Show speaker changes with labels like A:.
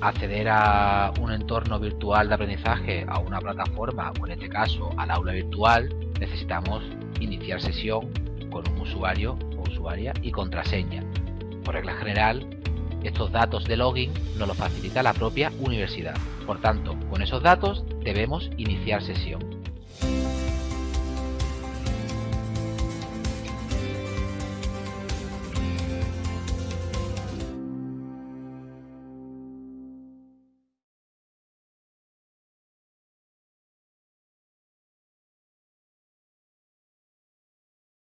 A: acceder a un entorno virtual de aprendizaje, a una plataforma o en este caso al aula virtual, necesitamos iniciar sesión con un usuario o usuaria y contraseña. Por regla general, estos datos de login nos los facilita la propia universidad. Por tanto, con esos datos debemos iniciar sesión.